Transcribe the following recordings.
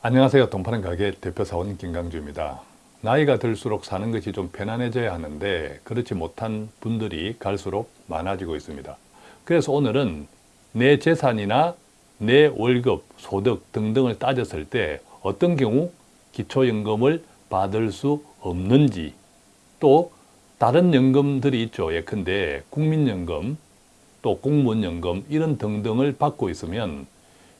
안녕하세요. 동파는 가게 대표사원 김강주입니다. 나이가 들수록 사는 것이 좀 편안해져야 하는데 그렇지 못한 분들이 갈수록 많아지고 있습니다. 그래서 오늘은 내 재산이나 내 월급, 소득 등등을 따졌을 때 어떤 경우 기초연금을 받을 수 없는지 또 다른 연금들이 있죠. 예컨대 국민연금, 또 공무원연금 이런 등등을 받고 있으면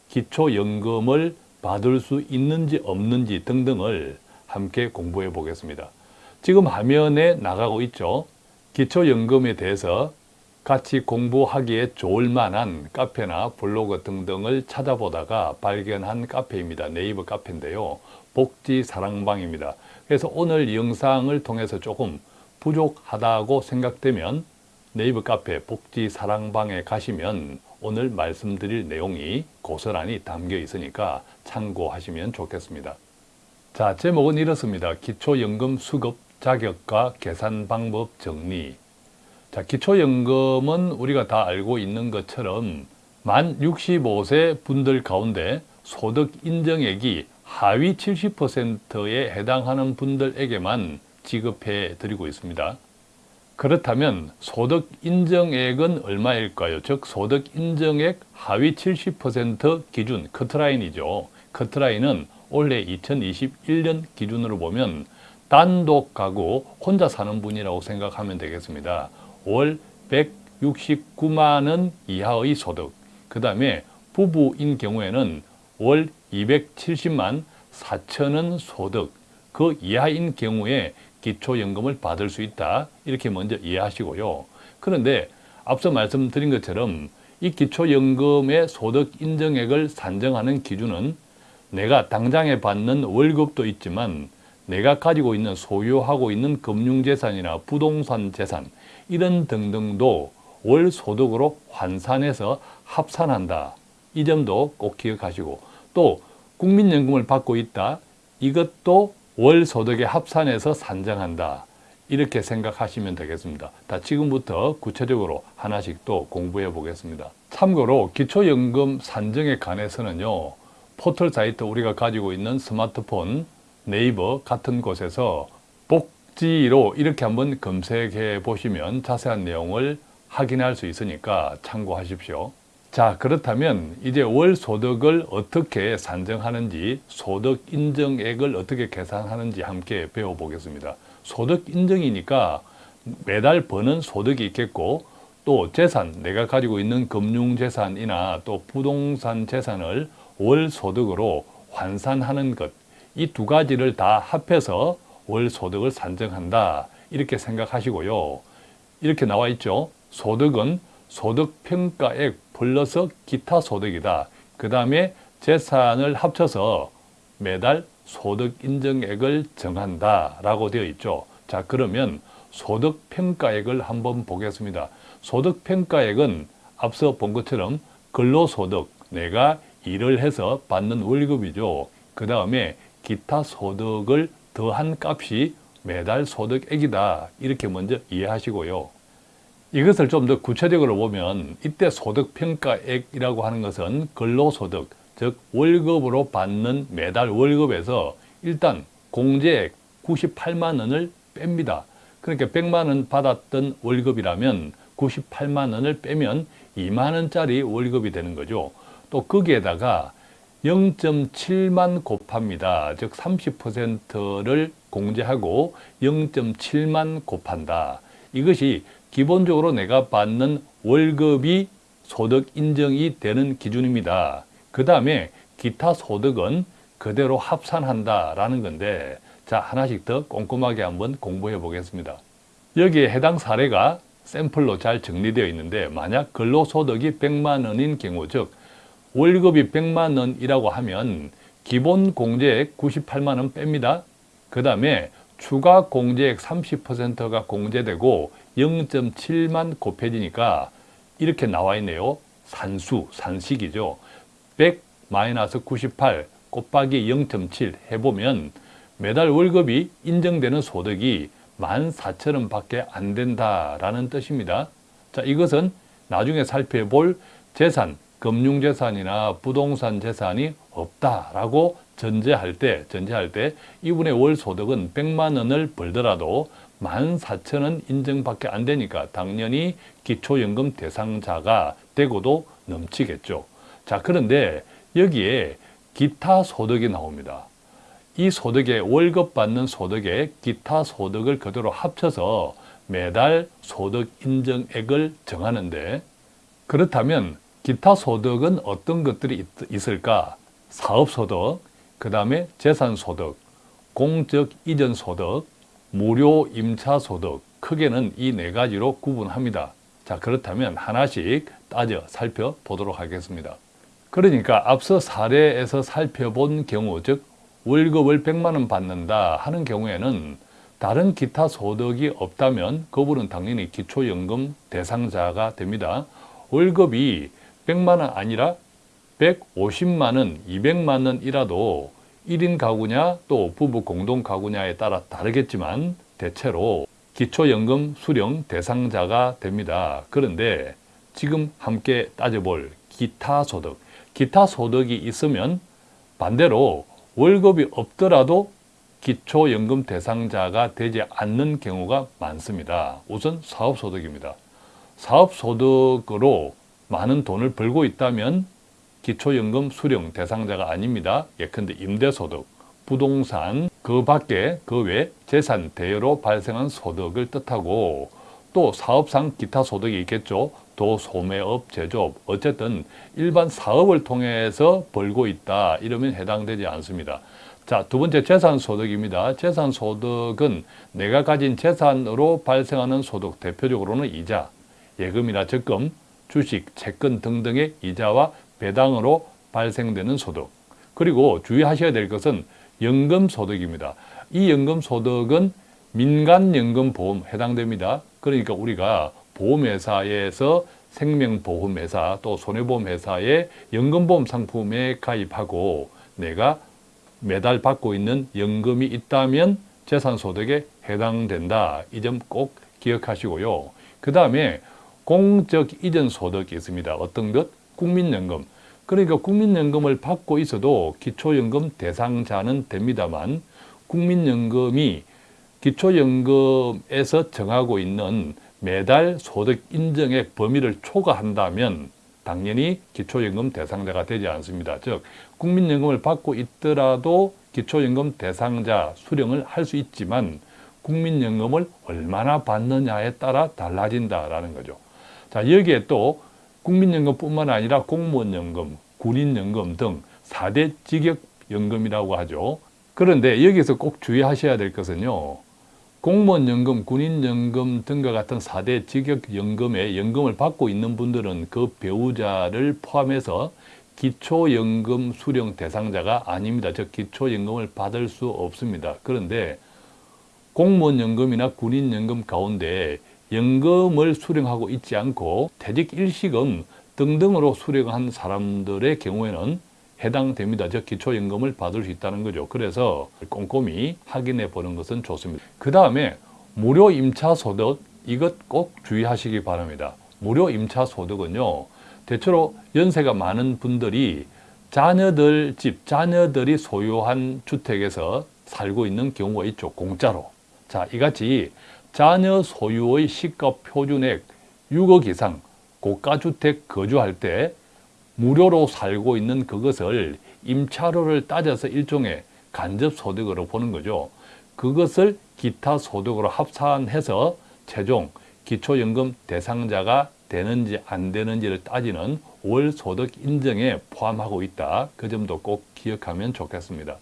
기초연금을 받을 수 있는지 없는지 등등을 함께 공부해 보겠습니다. 지금 화면에 나가고 있죠. 기초연금에 대해서 같이 공부하기에 좋을 만한 카페나 블로그 등등을 찾아보다가 발견한 카페입니다. 네이버 카페인데요. 복지 사랑방입니다. 그래서 오늘 영상을 통해서 조금 부족하다고 생각되면 네이버 카페 복지 사랑방에 가시면 오늘 말씀드릴 내용이 고스란히 담겨 있으니까 참고하시면 좋겠습니다. 자, 제목은 이렇습니다. 기초연금 수급 자격과 계산 방법 정리. 자, 기초연금은 우리가 다 알고 있는 것처럼 만 65세 분들 가운데 소득 인정액이 하위 70%에 해당하는 분들에게만 지급해 드리고 있습니다. 그렇다면 소득 인정액은 얼마일까요? 즉 소득 인정액 하위 70% 기준 커트라인이죠. 커트라인은 올해 2021년 기준으로 보면 단독 가구 혼자 사는 분이라고 생각하면 되겠습니다. 월 169만 원 이하의 소득 그 다음에 부부인 경우에는 월 270만 4천 원 소득 그 이하인 경우에 기초연금을 받을 수 있다 이렇게 먼저 이해하시고요. 그런데 앞서 말씀드린 것처럼 이 기초연금의 소득 인정액을 산정하는 기준은 내가 당장에 받는 월급도 있지만 내가 가지고 있는 소유하고 있는 금융재산이나 부동산 재산 이런 등등도 월 소득으로 환산해서 합산한다. 이 점도 꼭 기억하시고 또 국민연금을 받고 있다. 이것도 월 소득에 합산해서 산정한다. 이렇게 생각하시면 되겠습니다. 다 지금부터 구체적으로 하나씩 또 공부해 보겠습니다. 참고로 기초연금 산정에 관해서는요. 포털 사이트 우리가 가지고 있는 스마트폰, 네이버 같은 곳에서 복지로 이렇게 한번 검색해 보시면 자세한 내용을 확인할 수 있으니까 참고하십시오. 자 그렇다면 이제 월 소득을 어떻게 산정하는지 소득 인정액을 어떻게 계산하는지 함께 배워보겠습니다. 소득 인정이니까 매달 버는 소득이 있겠고 또 재산, 내가 가지고 있는 금융재산이나 또 부동산 재산을 월 소득으로 환산하는 것 이 두 가지를 다 합해서 월 소득을 산정한다 이렇게 생각하시고요. 이렇게 나와 있죠. 소득은 소득평가액 플러스 기타 소득이다. 그 다음에 재산을 합쳐서 매달 소득인정액을 정한다 라고 되어 있죠. 자 그러면 소득평가액을 한번 보겠습니다. 소득평가액은 앞서 본 것처럼 근로소득, 내가 일을 해서 받는 월급이죠. 그 다음에 기타 소득을 더한 값이 매달 소득액이다. 이렇게 먼저 이해하시고요. 이것을 좀 더 구체적으로 보면 이때 소득평가액이라고 하는 것은 근로소득, 즉 월급으로 받는 매달 월급에서 일단 공제액 98만 원을 뺍니다. 그러니까 100만 원 받았던 월급이라면 98만 원을 빼면 2만 원짜리 월급이 되는 거죠. 또 거기에다가 0.7만 곱합니다. 즉 30%를 공제하고 0.7만 곱한다. 이것이 기본적으로 내가 받는 월급이 소득 인정이 되는 기준입니다. 그 다음에 기타 소득은 그대로 합산한다라는 건데 자 하나씩 더 꼼꼼하게 한번 공부해 보겠습니다. 여기에 해당 사례가 샘플로 잘 정리되어 있는데 만약 근로소득이 100만 원인 경우 즉 월급이 100만 원이라고 하면 기본 공제액 98만 원 뺍니다. 그 다음에 추가 공제액 30%가 공제되고 0.7만 곱해지니까 이렇게 나와 있네요. 산수, 산식이죠. 100 마이너스 98 곱하기 0.7 해보면 매달 월급이 인정되는 소득이 14,000원 밖에 안 된다라는 뜻입니다. 자, 이것은 나중에 살펴볼 재산, 금융재산이나 부동산 재산이 없다라고 전제할 때, 전제할 때 이분의 월 소득은 100만 원을 벌더라도 14,000원 인정밖에 안 되니까 당연히 기초연금 대상자가 되고도 넘치겠죠. 자, 그런데 여기에 기타 소득이 나옵니다. 이 소득에 월급 받는 소득에 기타 소득을 그대로 합쳐서 매달 소득 인정액을 정하는데 그렇다면 기타 소득은 어떤 것들이 있, 을까 사업소득, 그 다음에 재산소득, 공적 이전 소득, 무료 임차 소득 크게는 이 네 가지로 구분합니다. 자 그렇다면 하나씩 따져 살펴보도록 하겠습니다. 그러니까 앞서 사례에서 살펴본 경우 즉 월급을 100만 원 받는다 하는 경우에는 다른 기타 소득이 없다면 그분은 당연히 기초연금 대상자가 됩니다. 월급이 100만 원 아니라 150만 원, 200만 원이라도 1인 가구냐 또 부부 공동 가구냐에 따라 다르겠지만 대체로 기초연금 수령 대상자가 됩니다. 그런데 지금 함께 따져볼 기타 소득, 기타 소득이 있으면 반대로 월급이 없더라도 기초연금 대상자가 되지 않는 경우가 많습니다. 우선 사업소득입니다. 사업소득으로 많은 돈을 벌고 있다면 기초연금 수령 대상자가 아닙니다. 예컨대 임대소득, 부동산, 그 밖에 그 외 재산 대여로 발생한 소득을 뜻하고 또 사업상 기타 소득이 있겠죠. 도 소매업, 제조업 어쨌든 일반 사업을 통해서 벌고 있다 이러면 해당되지 않습니다. 자, 두 번째 재산소득입니다. 재산소득은 내가 가진 재산으로 발생하는 소득, 대표적으로는 이자, 예금이나 적금, 주식, 채권 등등의 이자와 배당으로 발생되는 소득 그리고 주의하셔야 될 것은 연금소득입니다. 이 연금소득은 민간연금보험 해당됩니다. 그러니까 우리가 보험회사에서 생명보험회사 또 손해보험회사의 연금보험 상품에 가입하고 내가 매달 받고 있는 연금이 있다면 재산소득에 해당된다. 이 점 꼭 기억하시고요. 그 다음에 공적 이전 소득이 있습니다. 어떤 것? 국민연금. 그러니까 국민연금을 받고 있어도 기초연금 대상자는 됩니다만 국민연금이 기초연금에서 정하고 있는 매달 소득 인정액 범위를 초과한다면 당연히 기초연금 대상자가 되지 않습니다. 즉 국민연금을 받고 있더라도 기초연금 대상자 수령을 할 수 있지만 국민연금을 얼마나 받느냐에 따라 달라진다라는 거죠. 자 여기에 또 국민연금뿐만 아니라 공무원연금, 군인연금 등 4대 직역연금이라고 하죠. 그런데 여기서 꼭 주의하셔야 될 것은요. 공무원연금, 군인연금 등과 같은 4대 직역연금에 연금을 받고 있는 분들은 그 배우자를 포함해서 기초연금 수령 대상자가 아닙니다. 즉 기초연금을 받을 수 없습니다. 그런데 공무원연금이나 군인연금 가운데 연금을 수령하고 있지 않고 퇴직 일시금 등등으로 수령한 사람들의 경우에는 해당됩니다. 즉 기초연금을 받을 수 있다는 거죠. 그래서 꼼꼼히 확인해 보는 것은 좋습니다. 그 다음에 무료 임차소득 이것 꼭 주의하시기 바랍니다. 무료 임차소득은요. 대체로 연세가 많은 분들이 자녀들 집, 자녀들이 소유한 주택에서 살고 있는 경우가 있죠. 공짜로. 자, 이같이 자녀 소유의 시가 표준액 6억 이상 고가주택 거주할 때 무료로 살고 있는 그것을 임차료를 따져서 일종의 간접소득으로 보는 거죠. 그것을 기타 소득으로 합산해서 최종 기초연금 대상자가 되는지 안 되는지를 따지는 월소득 인정에 포함하고 있다. 그 점도 꼭 기억하면 좋겠습니다.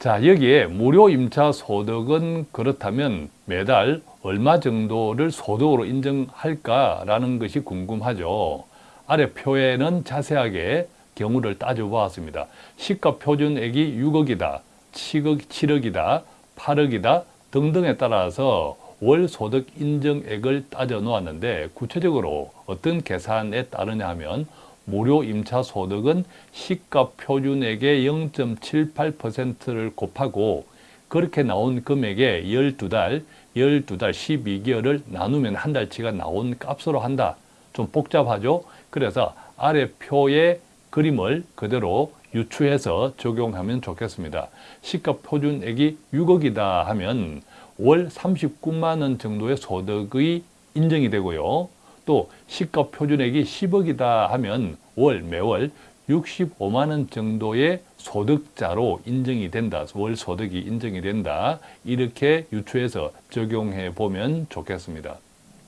자 여기에 무료 임차 소득은 그렇다면 매달 얼마 정도를 소득으로 인정할까라는 것이 궁금하죠. 아래 표에는 자세하게 경우를 따져보았습니다. 시가 표준액이 6억이다, 7억, 7억이다, 8억이다 등등에 따라서 월 소득 인정액을 따져 놓았는데 구체적으로 어떤 계산에 따르냐 하면 무료 임차 소득은 시가 표준액의 0.78%를 곱하고 그렇게 나온 금액에 12달, 12달 12개월을 나누면 한 달치가 나온 값으로 한다. 좀 복잡하죠? 그래서 아래 표의 그림을 그대로 유추해서 적용하면 좋겠습니다. 시가 표준액이 6억이다 하면 월 39만 원 정도의 소득이 인정이 되고요. 또 시가 표준액이 10억이다 하면 월 매월 65만 원 정도의 소득자로 인정이 된다. 월 소득이 인정이 된다. 이렇게 유추해서 적용해 보면 좋겠습니다.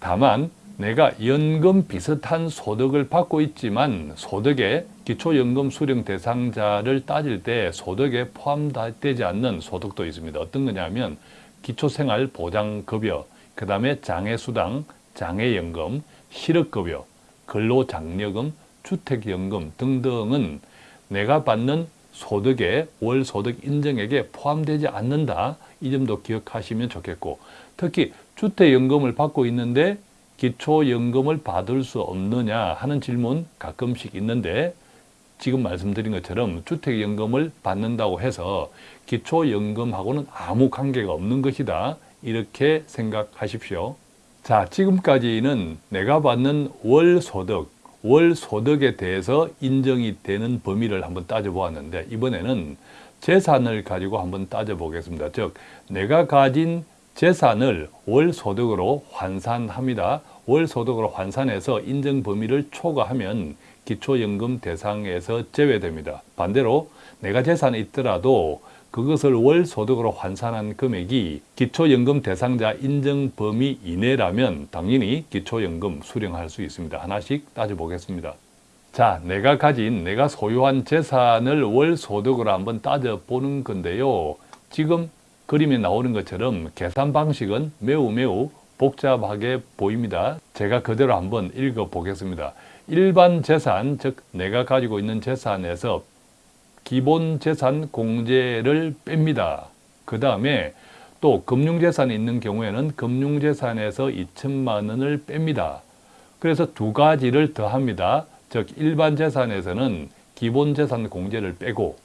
다만 내가 연금 비슷한 소득을 받고 있지만 소득에 기초연금 수령 대상자를 따질 때 소득에 포함되지 않는 소득도 있습니다. 어떤 거냐면 기초생활보장급여, 그 다음에 장애수당, 장애연금, 실업급여, 근로장려금, 주택연금 등등은 내가 받는 소득의 월소득 인정액에 포함되지 않는다. 이 점도 기억하시면 좋겠고 특히 주택연금을 받고 있는데 기초연금을 받을 수 없느냐 하는 질문 가끔씩 있는데 지금 말씀드린 것처럼 주택연금을 받는다고 해서 기초연금하고는 아무 관계가 없는 것이다. 이렇게 생각하십시오. 자, 지금까지는 내가 받는 월소득, 월소득에 대해서 인정이 되는 범위를 한번 따져보았는데 이번에는 재산을 가지고 한번 따져보겠습니다. 즉, 내가 가진 재산을 월소득으로 환산합니다. 월소득으로 환산해서 인정 범위를 초과하면 기초연금 대상에서 제외됩니다. 반대로 내가 재산이 있더라도 그것을 월 소득으로 환산한 금액이 기초연금 대상자 인정 범위 이내라면 당연히 기초연금 수령할 수 있습니다. 하나씩 따져보겠습니다. 자, 내가 가진, 내가 소유한 재산을 월 소득으로 한번 따져보는 건데요. 지금 그림에 나오는 것처럼 계산 방식은 매우 매우 복잡하게 보입니다. 제가 그대로 한번 읽어보겠습니다. 일반 재산, 즉 내가 가지고 있는 재산에서 기본 재산 공제를 뺍니다. 그 다음에 또 금융재산이 있는 경우에는 금융재산에서 2천만 원을 뺍니다. 그래서 두 가지를 더합니다. 즉 일반 재산에서는 기본 재산 공제를 빼고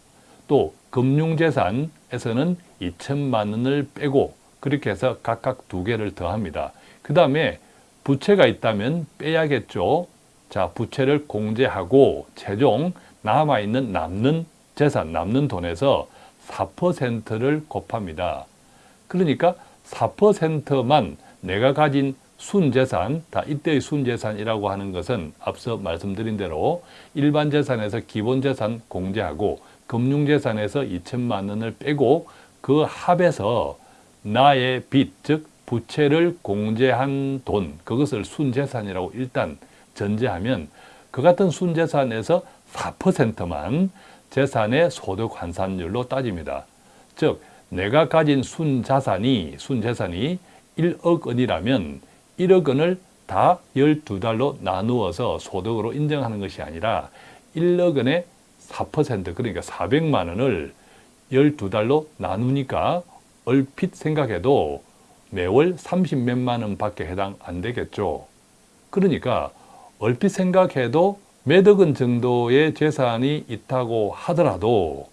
또 금융재산에서는 2천만 원을 빼고 그렇게 해서 각각 두 개를 더합니다. 그 다음에 부채가 있다면 빼야겠죠. 자, 부채를 공제하고 최종 남아있는 남는 재산, 남는 돈에서 4%를 곱합니다. 그러니까 4%만 내가 가진 순재산, 다 이때의 순재산이라고 하는 것은 앞서 말씀드린 대로 일반 재산에서 기본 재산 공제하고 금융재산에서 2천만 원을 빼고 그 합에서 나의 빚, 즉 부채를 공제한 돈, 그것을 순재산이라고 일단 전제하면 그 같은 순재산에서 4%만 재산의 소득 환산율로 따집니다. 즉 내가 가진 순자산이 순재산이 1억 원이라면 1억 원을 다 12달로 나누어서 소득으로 인정하는 것이 아니라 1억 원의 4% 그러니까 400만 원을 12달로 나누니까 얼핏 생각해도 매월 30몇만 원밖에 해당 안 되겠죠. 그러니까 얼핏 생각해도 원 정도의 재산이 있다고 하더라도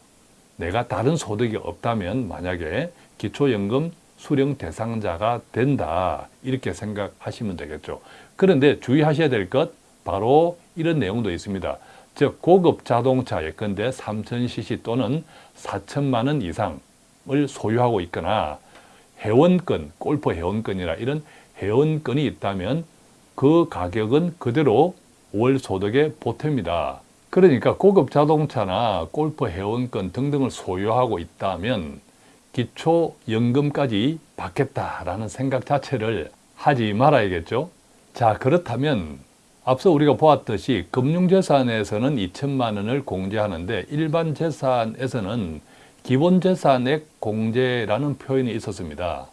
내가 다른 소득이 없다면 만약에 기초연금 수령 대상자가 된다 이렇게 생각하시면 되겠죠. 그런데 주의하셔야 될 것 바로 이런 내용도 있습니다. 즉 고급 자동차 예컨대 3000cc 또는 4천만 원 이상을 소유하고 있거나 회원권, 골프 회원권이나 이런 회원권이 있다면 그 가격은 그대로 월 소득에 보탭니다. 그러니까 고급 자동차나 골프 회원권 등등을 소유하고 있다면 기초연금까지 받겠다라는 생각 자체를 하지 말아야겠죠. 자 그렇다면 앞서 우리가 보았듯이 금융재산에서는 2천만 원을 공제하는데 일반 재산에서는 기본재산액 공제라는 표현이 있었습니다.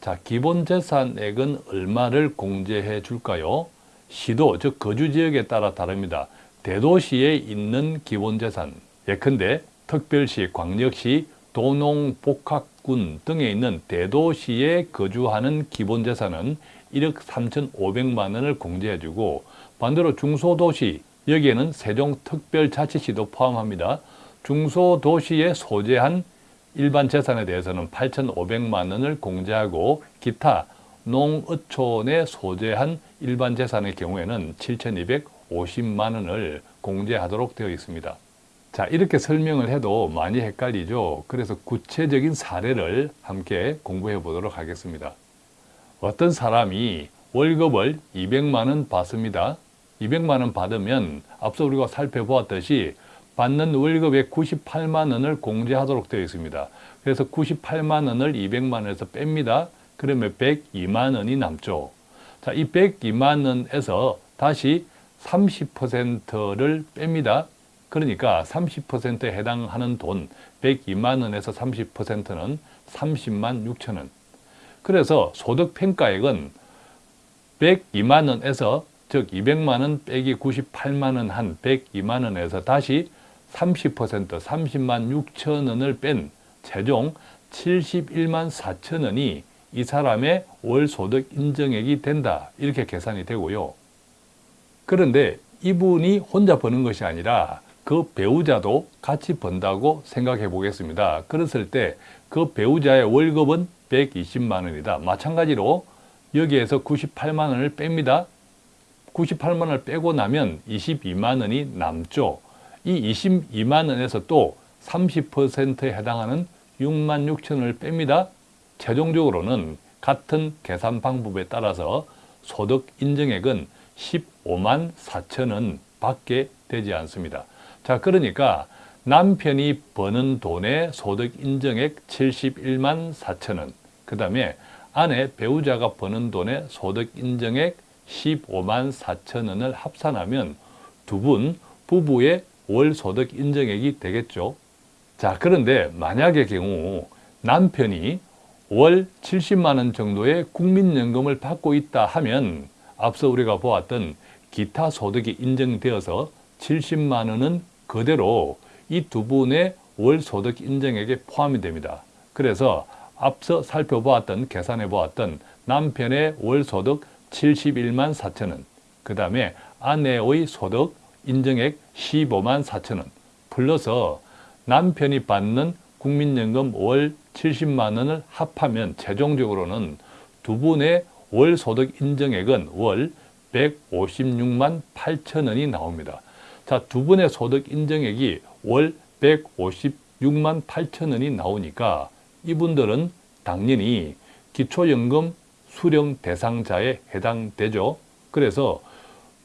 자, 기본재산액은 얼마를 공제해 줄까요? 시도, 즉 거주 지역에 따라 다릅니다. 대도시에 있는 기본재산, 예컨대 특별시, 광역시, 도농, 복합군 등에 있는 대도시에 거주하는 기본재산은 1억 3,500만 원을 공제해주고 반대로 중소도시, 여기에는 세종특별자치시도 포함합니다. 중소도시에 소재한 일반 재산에 대해서는 8,500만 원을 공제하고 기타 농어촌에 소재한 일반 재산의 경우에는 7,250만 원을 공제하도록 되어 있습니다. 자, 이렇게 설명을 해도 많이 헷갈리죠. 그래서 구체적인 사례를 함께 공부해 보도록 하겠습니다. 어떤 사람이 월급을 200만 원 받습니다. 200만 원 받으면 앞서 우리가 살펴보았듯이 받는 월급의 98만 원을 공제하도록 되어 있습니다. 그래서 98만 원을 200만 원에서 뺍니다. 그러면 102만 원이 남죠. 자, 이 102만 원에서 다시 30%를 뺍니다. 그러니까 30%에 해당하는 돈 102만 원에서 30%는 30만 6천 원. 그래서 소득 평가액은 102만 원에서 즉 200만 원 빼기 98만 원 한 102만 원에서 다시 30% 30만 6천 원을 뺀 최종 71만 4천 원이 이 사람의 월 소득 인정액이 된다. 이렇게 계산이 되고요. 그런데 이분이 혼자 버는 것이 아니라 그 배우자도 같이 번다고 생각해 보겠습니다. 그랬을 때 그 배우자의 월급은 120만 원이다. 마찬가지로 여기에서 98만 원을 뺍니다. 98만 원을 빼고 나면 22만 원이 남죠. 이 22만 원에서 또 30%에 해당하는 6만 6천 원을 뺍니다. 최종적으로는 같은 계산 방법에 따라서 소득 인정액은 15만 4천 원 밖에 되지 않습니다. 자, 그러니까 남편이 버는 돈의 소득 인정액 71만 4천 원, 그 다음에 아내 배우자가 버는 돈의 소득 인정액 15만 4천 원을 합산하면 두 분 부부의 월 소득 인정액이 되겠죠. 자, 그런데 만약의 경우 남편이 월 70만 원 정도의 국민연금을 받고 있다 하면 앞서 우리가 보았던 기타 소득이 인정되어서 70만 원은 그대로 이 두 분의 월 소득 인정액에 포함이 됩니다. 그래서 앞서 살펴보았던 계산해 보았던 남편의 월 소득 71만 4천 원, 그 다음에 아내의 소득 인정액 15만 4천 원, 플러스 남편이 받는 국민연금 월 70만 원을 합하면 최종적으로는 두 분의 월 소득 인정액은 월 156만 8천 원이 나옵니다. 자, 두 분의 소득 인정액이 월 156만 8천 원이 나오니까 이분들은 당연히 기초연금 수령 대상자에 해당되죠. 그래서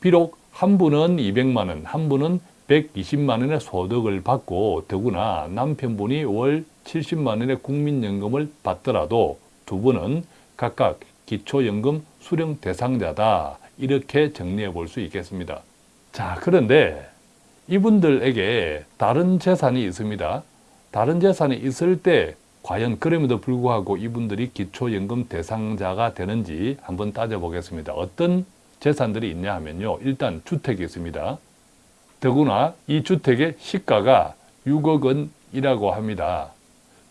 비록 한 분은 200만 원, 한 분은 120만 원의 소득을 받고 더구나 남편분이 월 70만 원의 국민연금을 받더라도 두 분은 각각 기초연금 수령 대상자다. 이렇게 정리해 볼 수 있겠습니다. 자, 그런데 이분들에게 다른 재산이 있습니다. 다른 재산이 있을 때 과연 그럼에도 불구하고 이분들이 기초연금 대상자가 되는지 한번 따져보겠습니다. 어떤 재산들이 있냐 하면요. 일단 주택이 있습니다. 더구나 이 주택의 시가가 6억 원이라고 합니다.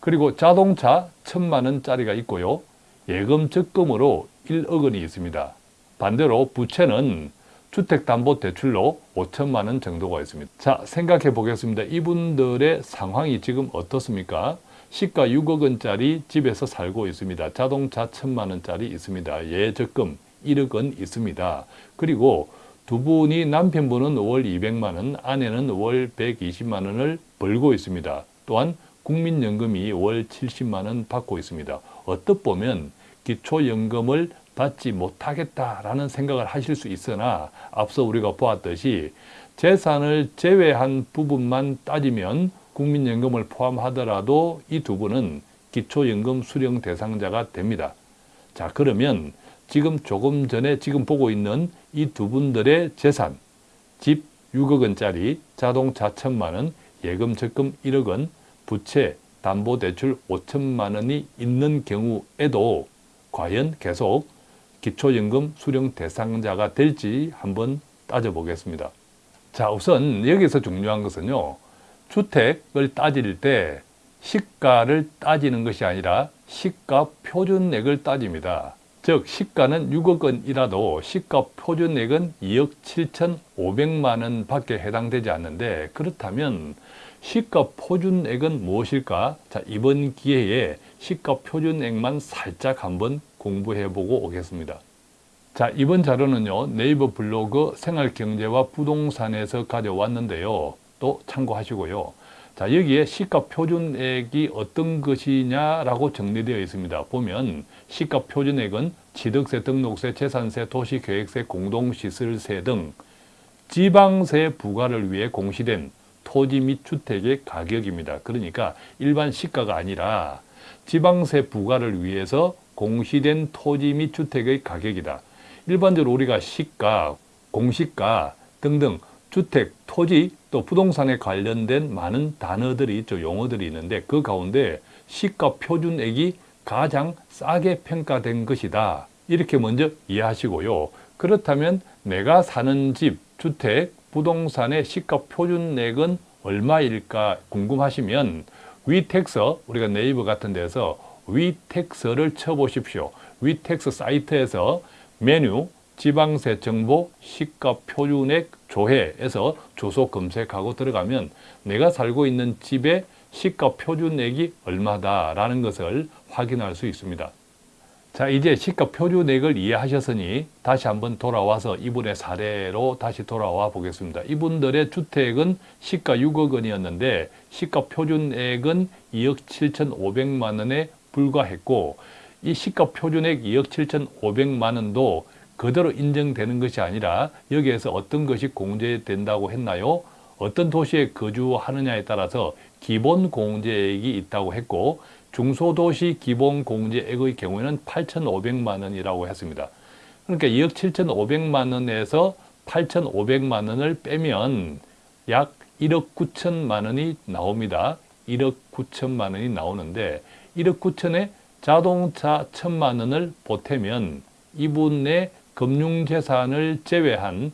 그리고 자동차 천만 원짜리가 있고요. 예금 적금으로 1억 원이 있습니다. 반대로 부채는 주택담보대출로 5천만 원 정도가 있습니다. 자, 생각해 보겠습니다. 이분들의 상황이 지금 어떻습니까? 시가 6억 원짜리 집에서 살고 있습니다. 자동차 천만 원짜리 있습니다. 예적금 1억 원 있습니다. 그리고 두 분이 남편분은 월 200만 원, 아내는 월 120만 원을 벌고 있습니다. 또한 국민연금이 월 70만 원 받고 있습니다. 어떻 보면 기초연금을 받지 못하겠다라는 생각을 하실 수 있으나 앞서 우리가 보았듯이 재산을 제외한 부분만 따지면 국민연금을 포함하더라도 이 두 분은 기초연금 수령 대상자가 됩니다. 자 그러면 지금 조금 전에 지금 보고 있는 이 두 분들의 재산 집 6억 원짜리, 자동차 천만 원, 예금 적금 1억 원, 부채, 담보대출 5천만 원이 있는 경우에도 과연 계속 기초연금 수령 대상자가 될지 한번 따져보겠습니다. 자, 우선 여기서 중요한 것은요. 주택을 따질 때 시가를 따지는 것이 아니라 시가 표준액을 따집니다. 즉 시가는 6억 원이라도 시가 표준액은 2억 7천 5백만 원 밖에 해당되지 않는데 그렇다면 시가 표준액은 무엇일까? 자 이번 기회에 시가 표준액만 살짝 한번 공부해 보고 오겠습니다. 자 이번 자료는요 네이버 블로그 생활경제와 부동산에서 가져왔는데요. 또 참고하시고요. 자, 여기에 시가 표준액이 어떤 것이냐라고 정리되어 있습니다. 보면 시가 표준액은 취득세, 등록세, 재산세, 도시계획세, 공동시설세 등 지방세 부과를 위해 공시된 토지 및 주택의 가격입니다. 그러니까 일반 시가가 아니라 지방세 부과를 위해서 공시된 토지 및 주택의 가격이다. 일반적으로 우리가 시가, 공시가 등등 주택, 토지, 또 부동산에 관련된 많은 단어들이 있죠. 용어들이 있는데 그 가운데 시가 표준액이 가장 싸게 평가된 것이다. 이렇게 먼저 이해하시고요. 그렇다면 내가 사는 집, 주택, 부동산의 시가 표준액은 얼마일까 궁금하시면 위텍서, 우리가 네이버 같은 데서 위텍서를 쳐보십시오. 위텍스 사이트에서 메뉴, 지방세 정보, 시가 표준액 조회에서 주소 검색하고 들어가면 내가 살고 있는 집의 시가 표준액이 얼마다라는 것을 확인할 수 있습니다. 자 이제 시가 표준액을 이해하셨으니 다시 한번 돌아와서 이분의 사례로 다시 돌아와 보겠습니다. 이분들의 주택은 시가 6억 원이었는데 시가 표준액은 2억 7천5백만 원에 불과했고 이 시가 표준액 2억 7천5백만 원도 그대로 인정되는 것이 아니라 여기에서 어떤 것이 공제된다고 했나요? 어떤 도시에 거주하느냐에 따라서 기본 공제액이 있다고 했고 중소도시 기본 공제액의 경우에는 8,500만 원이라고 했습니다. 그러니까 2억 7,500만 원에서 8,500만 원을 빼면 약 1억 9천만 원이 나옵니다. 1억 9천만 원이 나오는데 1억 9천에 자동차 1천만 원을 보태면 이분의 금융재산을 제외한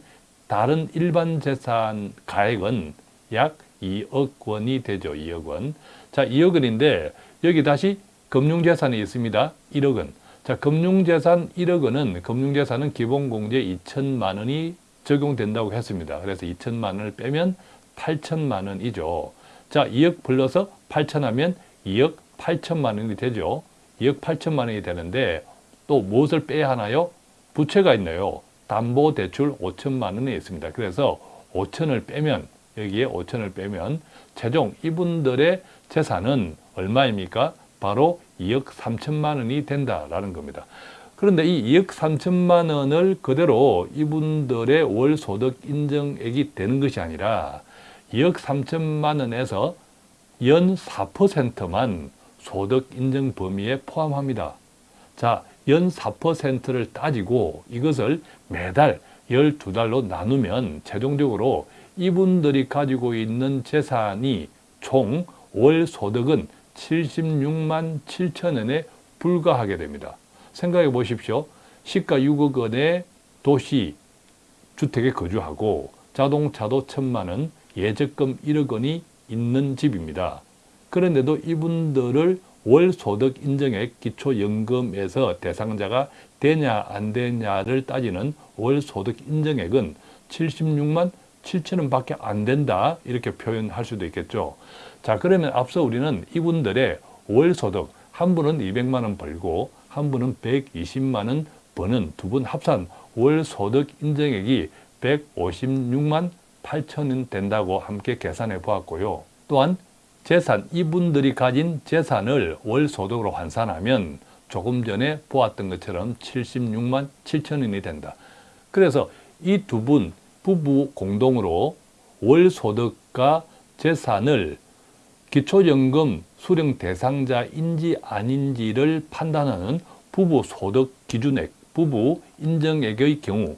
다른 일반 재산 가액은 약 2억 원이 되죠. 2억 원. 자, 2억 원인데 여기 다시 금융재산이 있습니다. 1억 원. 자, 금융재산 1억 원은 금융재산은 기본공제 2천만 원이 적용된다고 했습니다. 그래서 2천만 원을 빼면 8천만 원이죠. 자, 2억 불러서 8천 하면 2억 8천만 원이 되죠. 2억 8천만 원이 되는데 또 무엇을 빼야 하나요? 부채가 있네요. 담보대출 5천만 원이 있습니다. 그래서 5천을 빼면 여기에 5천을 빼면 최종 이분들의 재산은 얼마입니까? 바로 2억 3천만 원이 된다라는 겁니다. 그런데 이 2억 3천만 원을 그대로 이분들의 월 소득 인정액이 되는 것이 아니라 2억 3천만 원에서 연 4%만 소득 인정 범위에 포함합니다. 자, 연 4%를 따지고 이것을 매달 12달로 나누면 최종적으로 이분들이 가지고 있는 재산이 총 월 소득은 76만 7천 원에 불과하게 됩니다. 생각해 보십시오. 시가 6억 원의 도시 주택에 거주하고 자동차도 천만 원, 예적금 1억 원이 있는 집입니다. 그런데도 이분들을 월소득 인정액 기초연금에서 대상자가 되냐 안 되냐를 따지는 월소득 인정액은 76만 7천 원 밖에 안 된다 이렇게 표현할 수도 있겠죠. 자 그러면 앞서 우리는 이분들의 월소득 한 분은 200만 원 벌고 한 분은 120만 원 버는 두 분 합산 월소득 인정액이 156만 8천 원 된다고 함께 계산해 보았고요. 또한 재산, 이분들이 가진 재산을 월 소득으로 환산하면 조금 전에 보았던 것처럼 76만 7천 원이 된다. 그래서 이 두 분 부부 공동으로 월 소득과 재산을 기초연금 수령 대상자인지 아닌지를 판단하는 부부 소득 기준액, 부부 인정액의 경우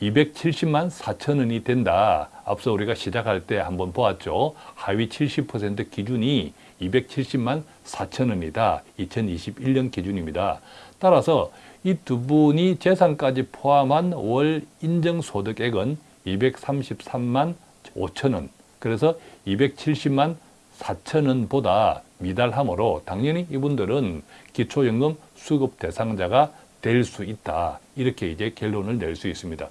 270만 4천 원이 된다. 앞서 우리가 시작할 때 한번 보았죠. 하위 70% 기준이 270만 4천 원이다. 2021년 기준입니다. 따라서 이 두 분이 재산까지 포함한 월 인정소득액은 233만 5천 원. 그래서 270만 4천 원보다 미달하므로 당연히 이분들은 기초연금 수급 대상자가 될 수 있다. 이렇게 이제 결론을 낼 수 있습니다.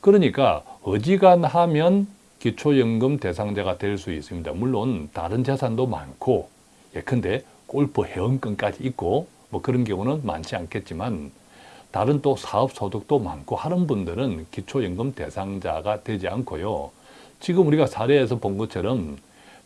그러니까 어지간하면 기초연금 대상자가 될 수 있습니다. 물론 다른 재산도 많고 예컨대 골프 회원권까지 있고 뭐 그런 경우는 많지 않겠지만 다른 또 사업 소득도 많고 하는 분들은 기초연금 대상자가 되지 않고요. 지금 우리가 사례에서 본 것처럼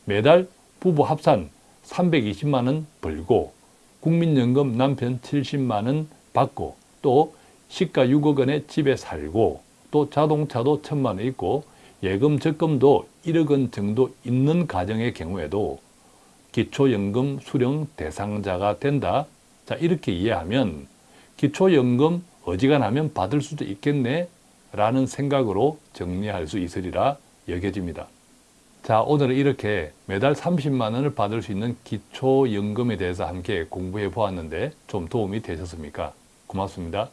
매달 부부 합산 320만 원 벌고 국민연금 남편 70만 원 받고 또 시가 6억 원에 집에 살고 또 자동차도 천만 원 있고 예금 적금도 1억 원 정도 있는 가정의 경우에도 기초연금 수령 대상자가 된다. 자 이렇게 이해하면 기초연금 어지간하면 받을 수도 있겠네 라는 생각으로 정리할 수 있으리라 여겨집니다. 자 오늘은 이렇게 매달 30만 원을 받을 수 있는 기초연금에 대해서 함께 공부해 보았는데 좀 도움이 되셨습니까? 고맙습니다.